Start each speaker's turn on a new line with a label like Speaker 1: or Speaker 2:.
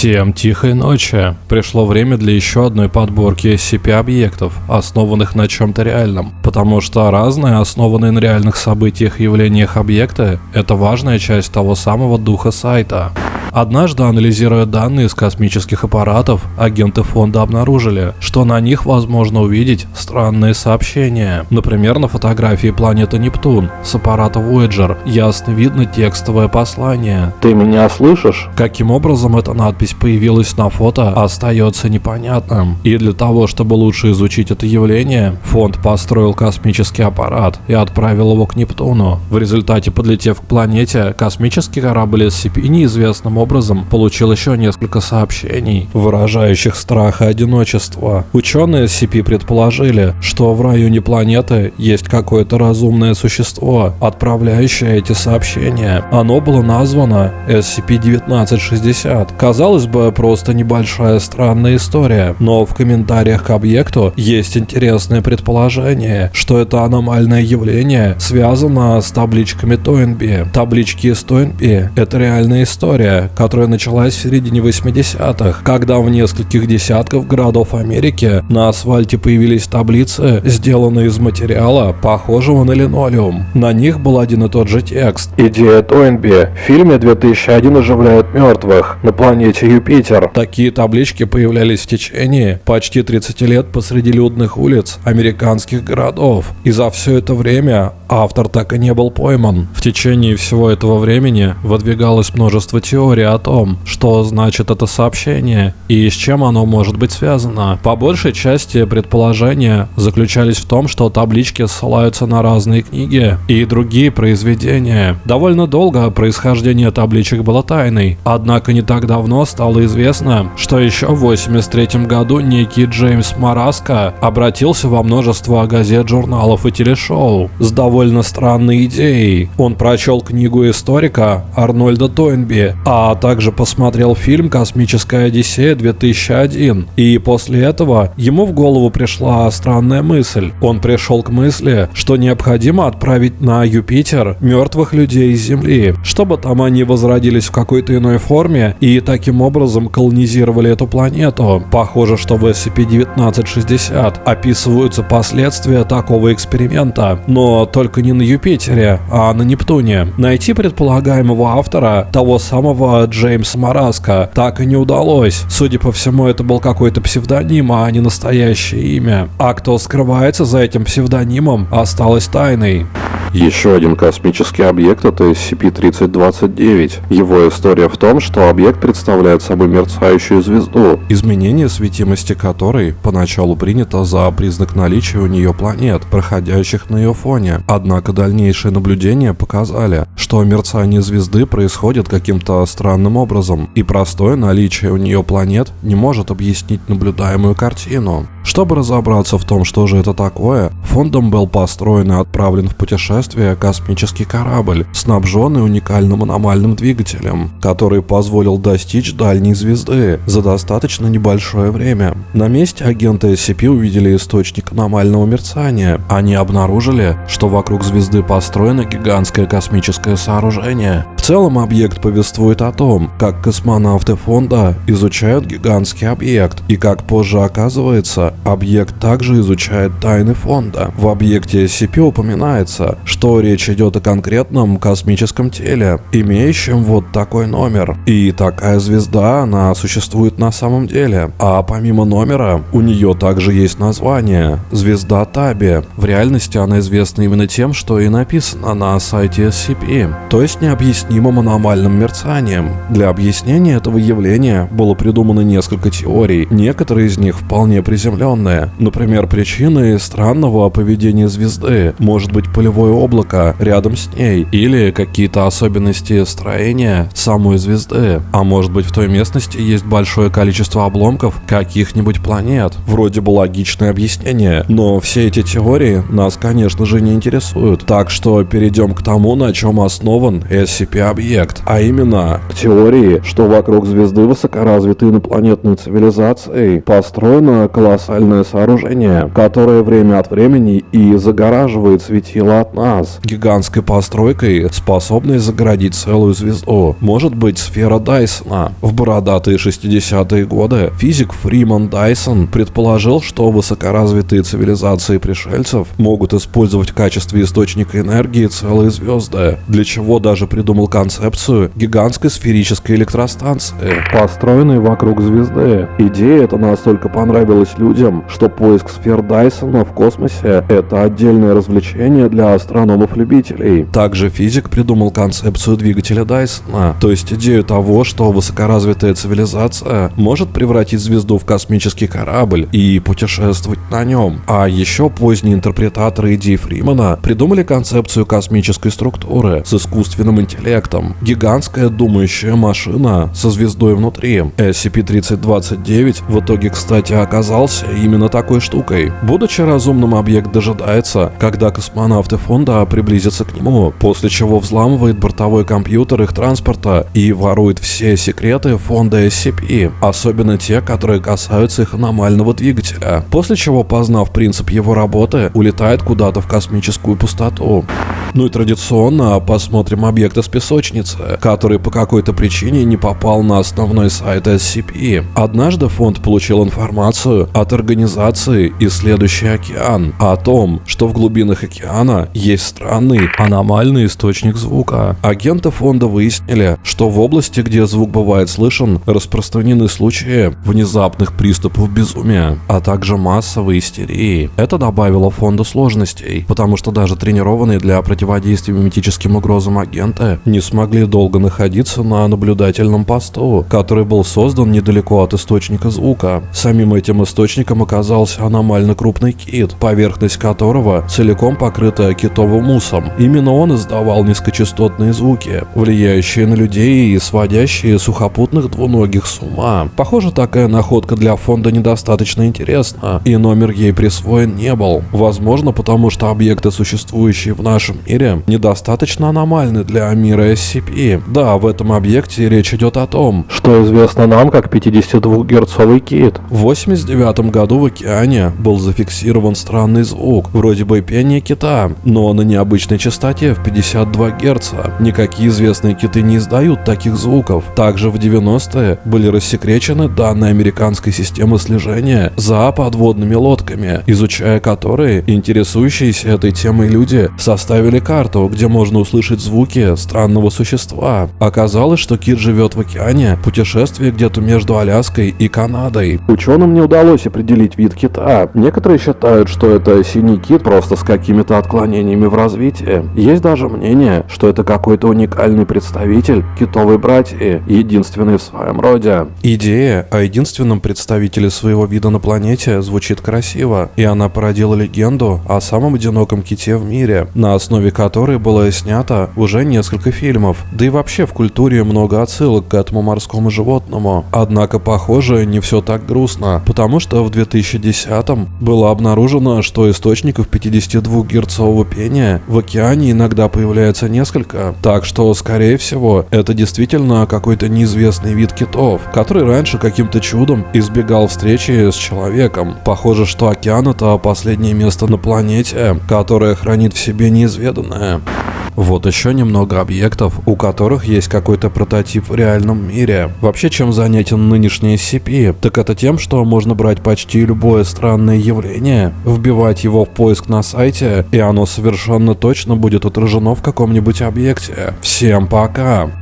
Speaker 1: Всем тихой ночи. Пришло время для еще одной подборки SCP-объектов, основанных на чем-то реальном. Потому что разные, основанные на реальных событиях и явлениях объекты – это важная часть того самого духа сайта. Однажды, анализируя данные с космических аппаратов, агенты фонда обнаружили, что на них возможно увидеть странные сообщения. Например, на фотографии планеты Нептун с аппарата Voyager ясно видно текстовое послание.
Speaker 2: Ты меня слышишь?
Speaker 1: Каким образом эта надпись появилась на фото, остается непонятным. И для того, чтобы лучше изучить это явление, фонд построил космический аппарат и отправил его к Нептуну. В результате, подлетев к планете, космический корабль SCP неизвестным образом получил еще несколько сообщений, выражающих страх и одиночество. Ученые SCP предположили, что в районе планеты есть какое-то разумное существо, отправляющее эти сообщения. Оно было названо SCP-1960. Казалось бы, просто небольшая странная история, но в комментариях к объекту есть интересное предположение, что это аномальное явление связано с табличками Тойнби. Таблички из Тойнби – это реальная история, которая началась в середине 80-х, когда в нескольких десятков городов Америки на асфальте появились таблицы, сделанные из материала, похожего на линолеум. На них был один и тот же текст.
Speaker 2: Идея Тойнби. В фильме 2001 оживляют мертвых на планете Юпитер.
Speaker 1: Такие таблички появлялись в течение почти 30 лет посреди людных улиц американских городов. И за все это время автор так и не был пойман. В течение всего этого времени выдвигалось множество теорий о том, что значит это сообщение и с чем оно может быть связано. По большей части предположения заключались в том, что таблички ссылаются на разные книги и другие произведения. Довольно долго происхождение табличек было тайной, однако не так давно стало известно, что еще в 83 году некий Джеймс Мараско обратился во множество газет, журналов и телешоу с довольно странной идеей. Он прочел книгу историка Арнольда Тойнби, а также посмотрел фильм «Космическая Одиссея 2001». И после этого ему в голову пришла странная мысль. Он пришел к мысли, что необходимо отправить на Юпитер мертвых людей из Земли, чтобы там они возродились в какой-то иной форме и таким образом колонизировали эту планету. Похоже, что в SCP-1960 описываются последствия такого эксперимента, но только не на Юпитере, а на Нептуне. Найти предполагаемого автора, того самого Джеймса Мараска, так и не удалось. Судя по всему, это был какой-то псевдоним, а не настоящее имя. А кто скрывается за этим псевдонимом, осталось тайной.
Speaker 2: Еще один космический объект это SCP-3029. Его история в том, что объект представляет собой мерцающую звезду.
Speaker 1: Изменение светимости которой поначалу принято за признак наличия у нее планет, проходящих на ее фоне. Однако дальнейшие наблюдения показали, что мерцание звезды происходит каким-то странным образом, и простое наличие у нее планет не может объяснить наблюдаемую картину. Чтобы разобраться в том, что же это такое, фондом был построен и отправлен в путешествие космический корабль, снабженный уникальным аномальным двигателем, который позволил достичь дальней звезды за достаточно небольшое время. На месте агенты SCP увидели источник аномального мерцания. Они обнаружили, что вокруг звезды построено гигантское космическое сооружение. В целом объект повествует о том, как космонавты фонда изучают гигантский объект, и как позже оказывается, объект также изучает тайны фонда. В объекте SCP упоминается, что речь идет о конкретном космическом теле, имеющем вот такой номер. И такая звезда, она существует на самом деле. А помимо номера, у нее также есть название – звезда Таби. В реальности она известна именно тем, что и написано на сайте SCP, то есть необъяснимым аномальным мерцанием. Для объяснения этого явления было придумано несколько теорий, некоторые из них вполне приземленные. Например, причиной странного поведения звезды может быть полевое облако рядом с ней или какие-то особенности строения самой звезды. А может быть в той местности есть большое количество обломков каких-нибудь планет. Вроде бы логичное объяснение, но все эти теории нас, конечно же, не интересуют. Так что перейдем к тому, на чем основан SCP принципе объект, а именно
Speaker 2: к теории, что вокруг звезды высокоразвитой инопланетной цивилизации построено колоссальное сооружение, которое время от времени и загораживает светило от нас.
Speaker 1: Гигантской постройкой, способной загородить целую звезду, может быть сфера Дайсона. В бородатые 60-е годы физик Фриман Дайсон предположил, что высокоразвитые цивилизации пришельцев могут использовать в качестве источника энергии целые звезды, для чего даже придумал концепцию гигантской сферической электростанции.
Speaker 2: Построенной вокруг звезды. Идея эта настолько понравилась людям, что поиск сфер Дайсона в космосе – это отдельное развлечение для астрономов-любителей.
Speaker 1: Также физик придумал концепцию двигателя Дайсона, то есть идею того, что высокоразвитая цивилизация может превратить звезду в космический корабль и путешествовать на нем. А еще поздние интерпретаторы идей Фримана придумали концепцию космической структуры с искусственным интеллектом. Гигантская думающая машина со звездой внутри. SCP-3029 в итоге, кстати, оказался именно такой штукой. Будучи разумным, объект дожидается, когда космонавты фонда приблизятся к нему, после чего взламывает бортовой компьютер их транспорта и ворует все секреты фонда SCP, особенно те, которые касаются их аномального двигателя, после чего, познав принцип его работы, улетает куда-то в космическую пустоту. Ну и традиционно посмотрим объект из песочницы, который по какой-то причине не попал на основной сайт SCP. Однажды фонд получил информацию от организации «Исследующий океан» о том, что в глубинах океана есть странный аномальный источник звука. Агенты фонда выяснили, что в области, где звук бывает слышен, распространены случаи внезапных приступов безумия, а также массовой истерии. Это добавило фонду сложностей, потому что даже тренированные для противодействия миметическим угрозам агенты не смогли долго находиться на наблюдательном посту, который был создан недалеко от источника звука. Самим этим источником оказался аномально крупный кит, поверхность которого целиком покрыта китовым мусом. Именно он издавал низкочастотные звуки, влияющие на людей и сводящие сухопутных двуногих с ума. Похоже, такая находка для фонда недостаточно интересна, и номер ей присвоен не был. Возможно, потому что объекты, существующие в нашем мире, недостаточно аномальны для мира SCP. Да, в этом объекте речь идет о том,
Speaker 2: Что известно нам как 52-герцовый кит.
Speaker 1: в 89 году в океане был зафиксирован странный звук, вроде бы пения кита, но на необычной частоте в 52 Гц. Никакие известные киты не издают таких звуков. Также в 90-е были рассекречены данные американской системы слежения за подводными лодками, изучая которые интересующиеся этой темой люди составили карту, где можно услышать звуки странного существа. Оказалось, что кит живет в океане, путешествие где-то между Аляской и Канадой.
Speaker 2: Ученым не удалось определить вид кита. Некоторые считают, что это синий кит просто с какими-то отклонениями в развитии. Есть даже мнение, что это какой-то уникальный представитель китовой братьи, единственный в своем роде.
Speaker 1: Идея о единственном представителе своего вида на планете звучит красиво, и она породила легенду о самом одиноком ките в мире, на основе которой было снято уже несколько фильмов. Да и вообще в культуре много отсылок к этому морскому животному. Однако, похоже, не все так грустно, потому что в 2010-м было обнаружено, что источников 52-герцового пения в океане иногда появляется несколько, так что, скорее всего, это действительно какой-то неизвестный вид китов, который раньше каким-то чудом избегал встречи с человеком. Похоже, что океан это последнее место на планете, которое хранит в себе неизведанное. Вот еще немного объектов, у которых есть какой-то прототип в реальном мире. Вообще, чем занятен нынешний SCP, так это тем, что можно брать почти любое странное явление, вбивать его в поиск на сайте, и оно совершенно точно будет отражено в каком-нибудь объекте. Всем пока!